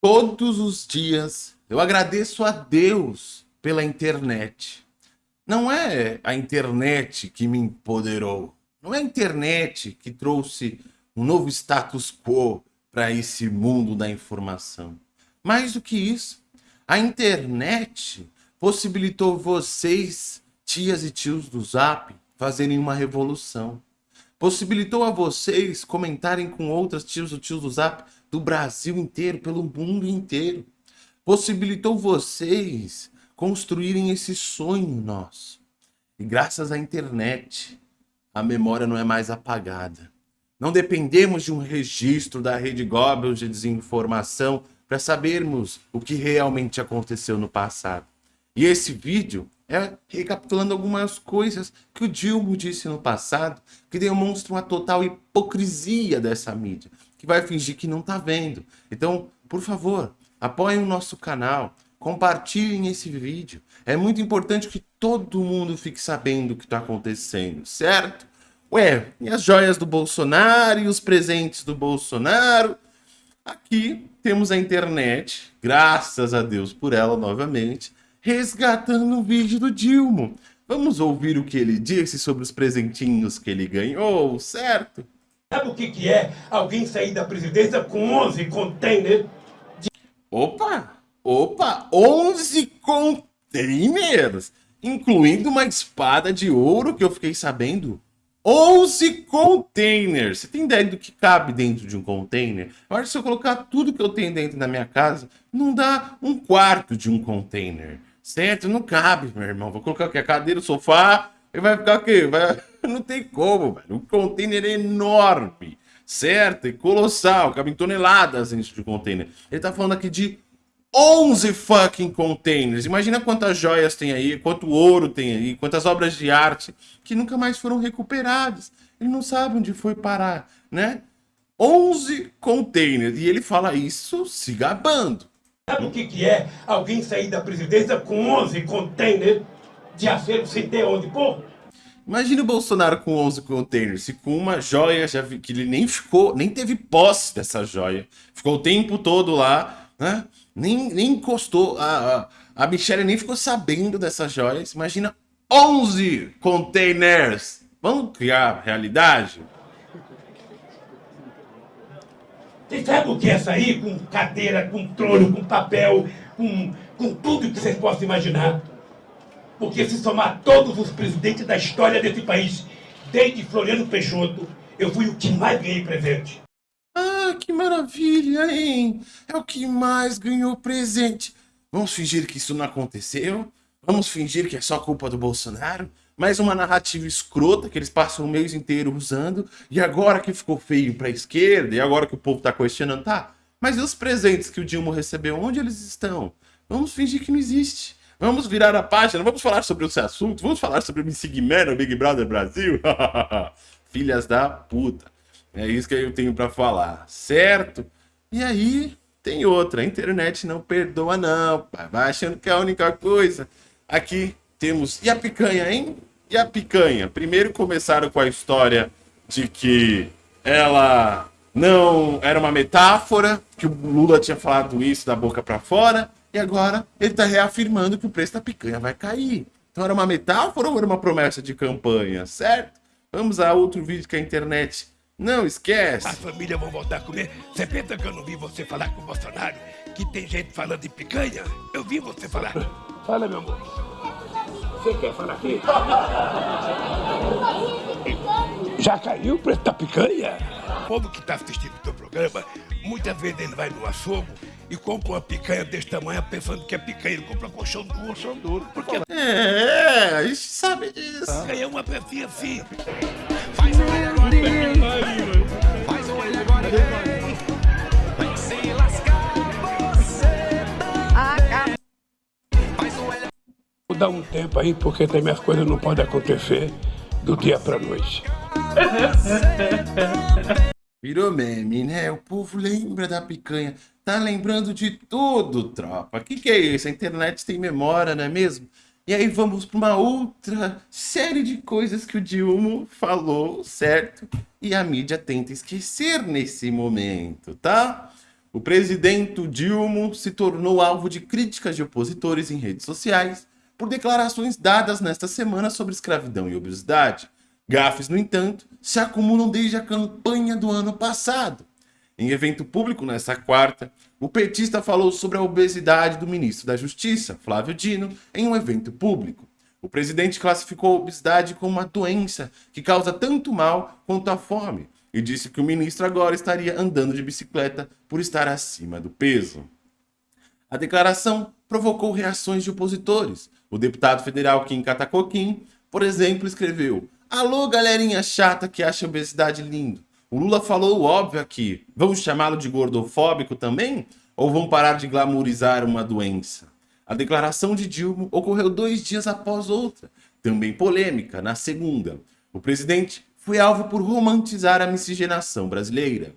Todos os dias eu agradeço a Deus pela internet. Não é a internet que me empoderou. Não é a internet que trouxe um novo status quo para esse mundo da informação. Mais do que isso, a internet possibilitou vocês, tias e tios do Zap, fazerem uma revolução. Possibilitou a vocês comentarem com outras tios ou tios do Zap do Brasil inteiro, pelo mundo inteiro. Possibilitou vocês construírem esse sonho nosso. E graças à internet, a memória não é mais apagada. Não dependemos de um registro da Rede Goebbels de desinformação para sabermos o que realmente aconteceu no passado. E esse vídeo é recapitulando algumas coisas que o Dilma disse no passado, que demonstram a total hipocrisia dessa mídia, que vai fingir que não está vendo. Então, por favor, apoiem o nosso canal, compartilhem esse vídeo. É muito importante que todo mundo fique sabendo o que está acontecendo, certo? Ué, e as joias do Bolsonaro e os presentes do Bolsonaro? Aqui temos a internet, graças a Deus por ela novamente, resgatando um vídeo do Dilma. Vamos ouvir o que ele disse sobre os presentinhos que ele ganhou, certo? Sabe o que, que é alguém sair da presidência com 11 containers? De... Opa! Opa! 11 containers! Incluindo uma espada de ouro que eu fiquei sabendo. 11 containers! Você tem ideia do que cabe dentro de um container? Eu acho que se eu colocar tudo que eu tenho dentro da minha casa, não dá um quarto de um container. Certo? Não cabe, meu irmão. Vou colocar aqui a cadeira, o sofá, e vai ficar o quê? Vai... Não tem como, velho. O container é enorme, certo? E colossal, cabe em toneladas dentro de container. Ele tá falando aqui de 11 fucking containers. Imagina quantas joias tem aí, quanto ouro tem aí, quantas obras de arte que nunca mais foram recuperadas. Ele não sabe onde foi parar, né? 11 containers. E ele fala isso se gabando. Sabe o que, que é alguém sair da presidência com 11 containers de acervo sem ter onde pôr? Imagina o Bolsonaro com 11 containers e com uma joia já vi, que ele nem ficou, nem teve posse dessa joia. Ficou o tempo todo lá, né? Nem, nem encostou, a, a, a Michelle nem ficou sabendo dessas joias. Imagina 11 containers. Vamos criar realidade? Vocês sabem o que é sair com cadeira, com trono, com papel, com, com tudo que vocês possam imaginar? Porque se somar todos os presidentes da história desse país, desde Floriano Peixoto, eu fui o que mais ganhei presente. Ah, que maravilha, hein? É o que mais ganhou presente. Vamos fingir que isso não aconteceu? Vamos fingir que é só culpa do Bolsonaro? Mais uma narrativa escrota que eles passam o mês inteiro usando, e agora que ficou feio pra esquerda, e agora que o povo tá questionando, tá, mas e os presentes que o Dilma recebeu, onde eles estão? Vamos fingir que não existe. Vamos virar a página, vamos falar sobre esse assunto, vamos falar sobre o Miss Man, o Big Brother Brasil. Filhas da puta. É isso que eu tenho para falar, certo? E aí, tem outra, a internet não perdoa não, vai achando que é a única coisa. Aqui temos, e a picanha, hein? E a picanha? Primeiro começaram com a história de que ela não era uma metáfora, que o Lula tinha falado isso da boca para fora, e agora ele está reafirmando que o preço da picanha vai cair. Então era uma metáfora ou era uma promessa de campanha, certo? Vamos a outro vídeo que a internet não esquece. A família vão voltar a comer. Você pensa que eu não vi você falar com o Bolsonaro? Que tem gente falando de picanha? Eu vi você falar. Fala, meu amor. Você quer falar aqui? Já caiu o preço da picanha? O povo que está assistindo o teu programa, muitas vezes ele vai no açougue e compra uma picanha desse tamanho pensando que é picanha. Ele compra colchão duro. Colchão duro. Porque É, a gente sabe disso. a picanha é uma pecinha assim. Faz um olho agora. Faz um olho agora vem. Vai se lascar, você tá. Faz um olho Vou dar um tempo aí, porque também as coisas não podem acontecer do dia pra noite. Virou meme, né? O povo lembra da picanha. Tá lembrando de tudo, tropa. Que, que é isso? A internet tem memória, não é mesmo? E aí vamos para uma outra série de coisas que o Dilma falou, certo? E a mídia tenta esquecer nesse momento, tá? O presidente Dilma se tornou alvo de críticas de opositores em redes sociais por declarações dadas nesta semana sobre escravidão e obesidade. Gafes, no entanto, se acumulam desde a campanha do ano passado. Em evento público nesta quarta, o petista falou sobre a obesidade do ministro da Justiça, Flávio Dino, em um evento público. O presidente classificou a obesidade como uma doença que causa tanto mal quanto a fome e disse que o ministro agora estaria andando de bicicleta por estar acima do peso. A declaração provocou reações de opositores. O deputado federal Kim Katakokin, por exemplo, escreveu Alô, galerinha chata que acha obesidade lindo. O Lula falou o óbvio aqui. Vamos chamá-lo de gordofóbico também? Ou vão parar de glamourizar uma doença? A declaração de Dilma ocorreu dois dias após outra, também polêmica, na segunda. O presidente foi alvo por romantizar a miscigenação brasileira.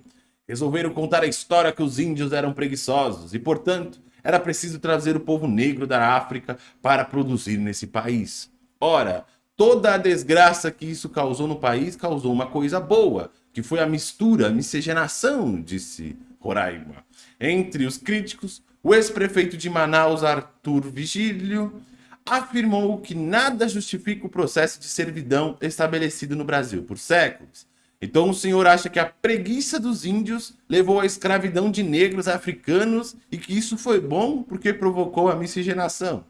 Resolveram contar a história que os índios eram preguiçosos e, portanto, era preciso trazer o povo negro da África para produzir nesse país. Ora, toda a desgraça que isso causou no país causou uma coisa boa, que foi a mistura, a miscigenação, disse Roraima. Entre os críticos, o ex-prefeito de Manaus, Arthur Vigílio, afirmou que nada justifica o processo de servidão estabelecido no Brasil por séculos. Então o senhor acha que a preguiça dos índios levou à escravidão de negros africanos e que isso foi bom porque provocou a miscigenação?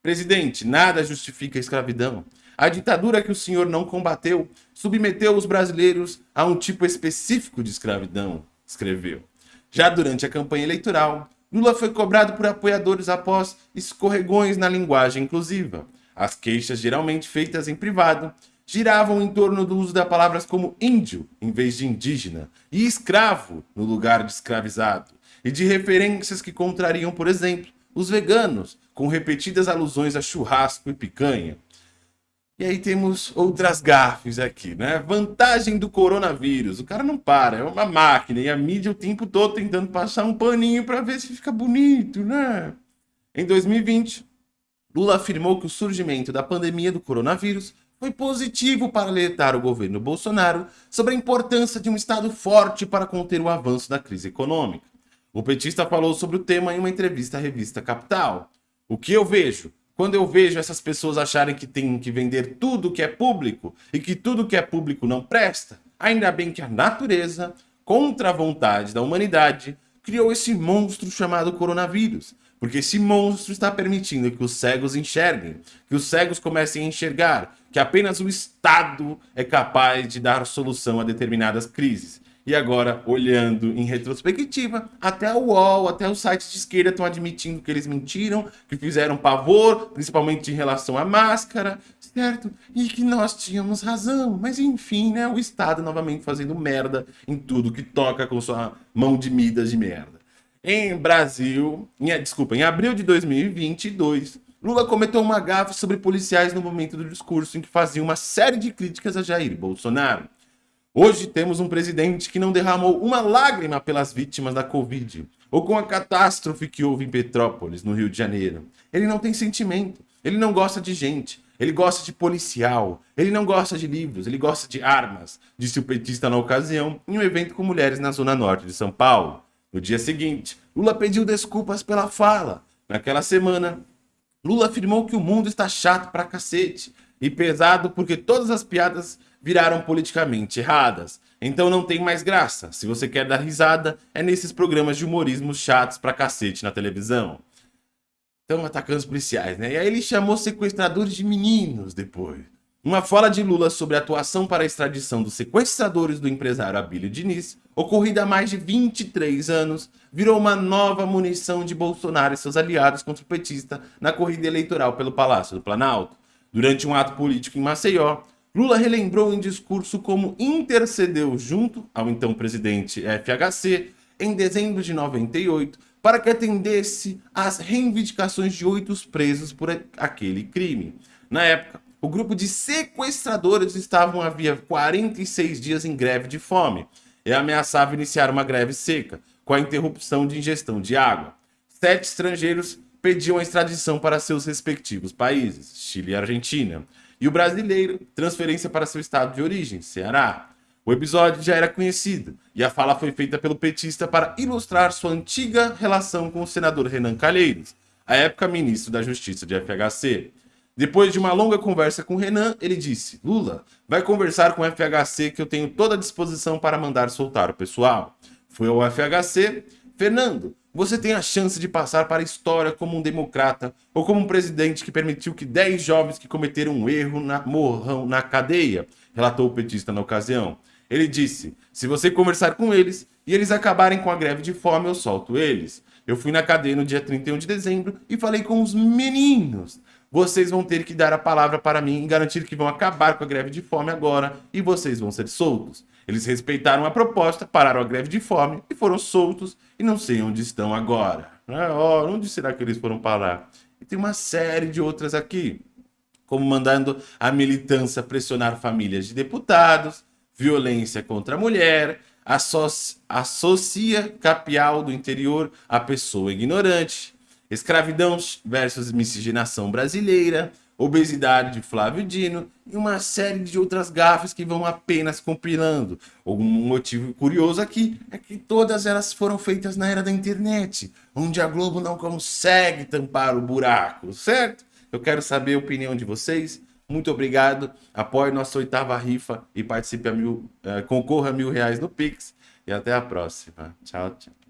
Presidente, nada justifica a escravidão. A ditadura que o senhor não combateu submeteu os brasileiros a um tipo específico de escravidão, escreveu. Já durante a campanha eleitoral, Lula foi cobrado por apoiadores após escorregões na linguagem inclusiva. As queixas, geralmente feitas em privado, giravam em torno do uso de palavras como índio em vez de indígena e escravo no lugar de escravizado, e de referências que contrariam, por exemplo, os veganos, com repetidas alusões a churrasco e picanha. E aí temos outras gafes aqui, né? Vantagem do coronavírus. O cara não para, é uma máquina. E a mídia o tempo todo tentando passar um paninho para ver se fica bonito, né? Em 2020, Lula afirmou que o surgimento da pandemia do coronavírus foi positivo para alertar o governo Bolsonaro sobre a importância de um Estado forte para conter o avanço da crise econômica. O petista falou sobre o tema em uma entrevista à revista Capital. O que eu vejo? Quando eu vejo essas pessoas acharem que tem que vender tudo que é público e que tudo que é público não presta, ainda bem que a natureza, contra a vontade da humanidade, criou esse monstro chamado coronavírus. Porque esse monstro está permitindo que os cegos enxerguem, que os cegos comecem a enxergar, que apenas o Estado é capaz de dar solução a determinadas crises. E agora, olhando em retrospectiva, até o UOL, até os sites de esquerda estão admitindo que eles mentiram, que fizeram pavor, principalmente em relação à máscara, certo? E que nós tínhamos razão. Mas enfim, né? O Estado novamente fazendo merda em tudo que toca com sua mão de midas de merda. Em Brasil, em, desculpa, em abril de 2022, Lula cometeu uma gafe sobre policiais no momento do discurso em que fazia uma série de críticas a Jair Bolsonaro. Hoje temos um presidente que não derramou uma lágrima pelas vítimas da Covid, ou com a catástrofe que houve em Petrópolis, no Rio de Janeiro. Ele não tem sentimento, ele não gosta de gente, ele gosta de policial, ele não gosta de livros, ele gosta de armas, disse o petista na ocasião, em um evento com mulheres na zona norte de São Paulo. No dia seguinte, Lula pediu desculpas pela fala. Naquela semana, Lula afirmou que o mundo está chato pra cacete e pesado porque todas as piadas viraram politicamente erradas. Então não tem mais graça. Se você quer dar risada, é nesses programas de humorismo chatos pra cacete na televisão. Estão atacando os policiais, né? E aí ele chamou sequestradores de meninos depois. Uma fala de Lula sobre a atuação para a extradição dos sequestradores do empresário Abílio Diniz, ocorrida há mais de 23 anos, virou uma nova munição de Bolsonaro e seus aliados contra o petista na corrida eleitoral pelo Palácio do Planalto. Durante um ato político em Maceió, Lula relembrou em discurso como intercedeu junto ao então presidente FHC em dezembro de 98 para que atendesse às reivindicações de oito presos por aquele crime. Na época, o grupo de sequestradores estavam havia 46 dias em greve de fome e ameaçava iniciar uma greve seca, com a interrupção de ingestão de água. Sete estrangeiros pediam a extradição para seus respectivos países, Chile e Argentina e o brasileiro, transferência para seu estado de origem, Ceará. O episódio já era conhecido e a fala foi feita pelo petista para ilustrar sua antiga relação com o senador Renan Calheiros, à época ministro da Justiça de FHC. Depois de uma longa conversa com Renan, ele disse: Lula, vai conversar com o FHC que eu tenho toda a disposição para mandar soltar o pessoal. Foi ao FHC, Fernando, você tem a chance de passar para a história como um democrata ou como um presidente que permitiu que 10 jovens que cometeram um erro na, morram na cadeia, relatou o petista na ocasião. Ele disse: se você conversar com eles e eles acabarem com a greve de fome, eu solto eles. Eu fui na cadeia no dia 31 de dezembro e falei com os meninos. Vocês vão ter que dar a palavra para mim e garantir que vão acabar com a greve de fome agora e vocês vão ser soltos. Eles respeitaram a proposta, pararam a greve de fome e foram soltos e não sei onde estão agora. Oh, onde será que eles foram parar? E tem uma série de outras aqui, como mandando a militância pressionar famílias de deputados, violência contra a mulher, associa, associa capial do interior a pessoa ignorante, escravidão versus miscigenação brasileira, obesidade de Flávio Dino e uma série de outras gafas que vão apenas compilando. Um motivo curioso aqui é que todas elas foram feitas na era da internet, onde a Globo não consegue tampar o buraco, certo? Eu quero saber a opinião de vocês. Muito obrigado. Apoie nossa oitava rifa e participe a mil, uh, concorra a mil reais no Pix. E até a próxima. Tchau, tchau.